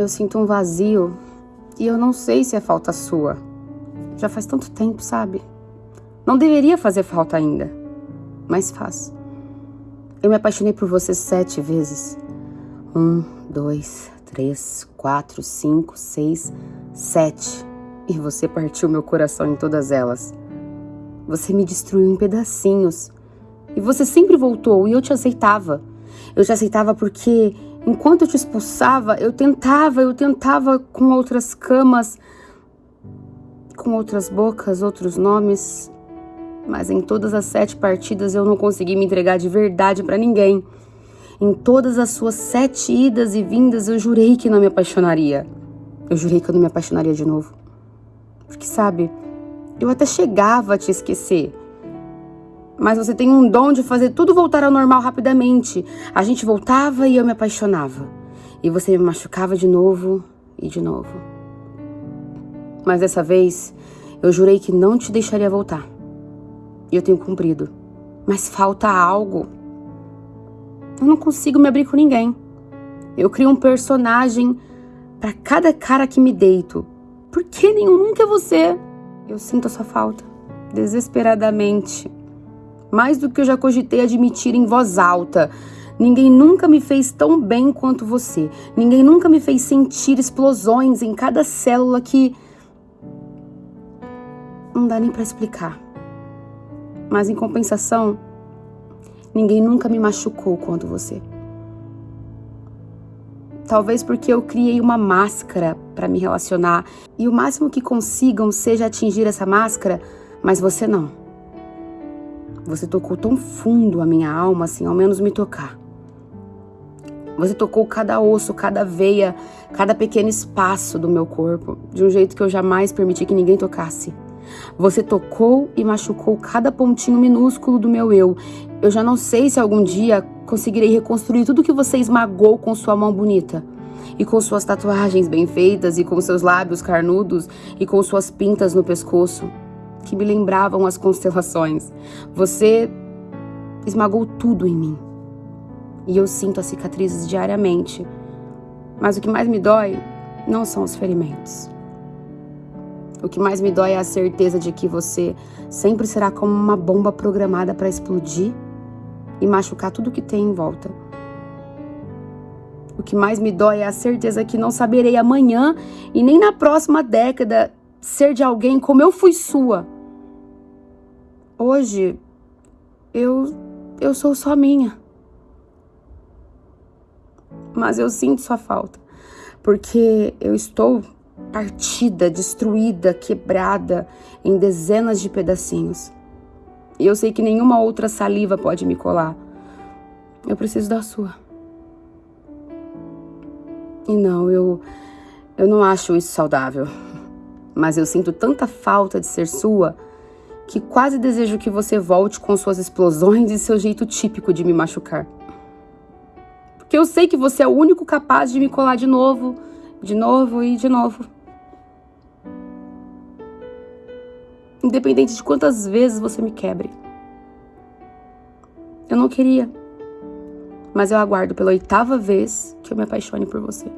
Eu sinto um vazio e eu não sei se é falta sua. Já faz tanto tempo, sabe? Não deveria fazer falta ainda, mas faz. Eu me apaixonei por você sete vezes. Um, dois, três, quatro, cinco, seis, sete. E você partiu meu coração em todas elas. Você me destruiu em pedacinhos. E você sempre voltou e eu te aceitava. Eu te aceitava porque enquanto eu te expulsava, eu tentava, eu tentava com outras camas, com outras bocas, outros nomes. Mas em todas as sete partidas eu não consegui me entregar de verdade para ninguém. Em todas as suas sete idas e vindas eu jurei que não me apaixonaria. Eu jurei que eu não me apaixonaria de novo. Porque sabe, eu até chegava a te esquecer. Mas você tem um dom de fazer tudo voltar ao normal rapidamente. A gente voltava e eu me apaixonava. E você me machucava de novo e de novo. Mas dessa vez, eu jurei que não te deixaria voltar. E eu tenho cumprido. Mas falta algo. Eu não consigo me abrir com ninguém. Eu crio um personagem para cada cara que me deito. Por que nenhum nunca é você? Eu sinto a sua falta, desesperadamente mais do que eu já cogitei admitir em voz alta. Ninguém nunca me fez tão bem quanto você. Ninguém nunca me fez sentir explosões em cada célula que. Não dá nem para explicar. Mas em compensação, ninguém nunca me machucou quanto você. Talvez porque eu criei uma máscara para me relacionar e o máximo que consigam seja atingir essa máscara, mas você não. Você tocou tão fundo a minha alma, assim, ao menos me tocar. Você tocou cada osso, cada veia, cada pequeno espaço do meu corpo, de um jeito que eu jamais permiti que ninguém tocasse. Você tocou e machucou cada pontinho minúsculo do meu eu. Eu já não sei se algum dia conseguirei reconstruir tudo que você esmagou com sua mão bonita. E com suas tatuagens bem feitas, e com seus lábios carnudos, e com suas pintas no pescoço que me lembravam as constelações. Você esmagou tudo em mim. E eu sinto as cicatrizes diariamente. Mas o que mais me dói não são os ferimentos. O que mais me dói é a certeza de que você sempre será como uma bomba programada para explodir e machucar tudo que tem em volta. O que mais me dói é a certeza que não saberei amanhã e nem na próxima década ser de alguém como eu fui sua. Hoje eu eu sou só minha. Mas eu sinto sua falta, porque eu estou partida, destruída, quebrada em dezenas de pedacinhos. E eu sei que nenhuma outra saliva pode me colar. Eu preciso da sua. E não, eu eu não acho isso saudável mas eu sinto tanta falta de ser sua que quase desejo que você volte com suas explosões e seu jeito típico de me machucar. Porque eu sei que você é o único capaz de me colar de novo, de novo e de novo. Independente de quantas vezes você me quebre. Eu não queria, mas eu aguardo pela oitava vez que eu me apaixone por você.